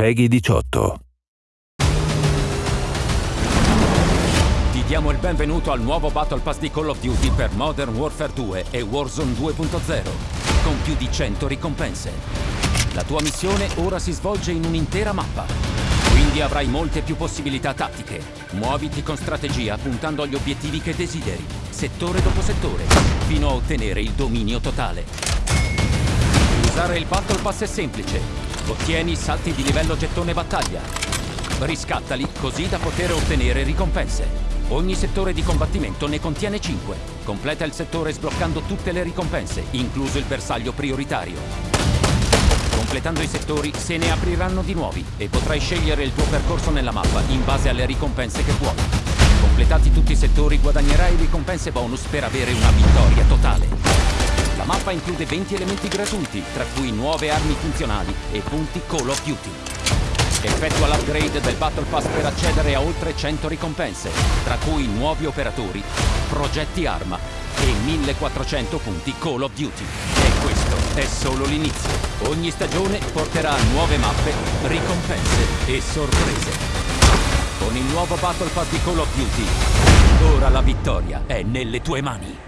Peggy 18. Ti diamo il benvenuto al nuovo Battle Pass di Call of Duty per Modern Warfare 2 e Warzone 2.0, con più di 100 ricompense. La tua missione ora si svolge in un'intera mappa, quindi avrai molte più possibilità tattiche. Muoviti con strategia puntando agli obiettivi che desideri, settore dopo settore, fino a ottenere il dominio totale. Usare il Battle Pass è semplice. Ottieni salti di livello gettone battaglia. Riscattali così da poter ottenere ricompense. Ogni settore di combattimento ne contiene 5. Completa il settore sbloccando tutte le ricompense, incluso il bersaglio prioritario. Completando i settori se ne apriranno di nuovi e potrai scegliere il tuo percorso nella mappa in base alle ricompense che vuoi. Completati tutti i settori guadagnerai ricompense bonus per avere una vittoria totale. La mappa include 20 elementi gratuiti, tra cui nuove armi funzionali e punti Call of Duty. Effettua l'upgrade del Battle Pass per accedere a oltre 100 ricompense, tra cui nuovi operatori, progetti arma e 1400 punti Call of Duty. E questo è solo l'inizio. Ogni stagione porterà nuove mappe, ricompense e sorprese. Con il nuovo Battle Pass di Call of Duty, ora la vittoria è nelle tue mani.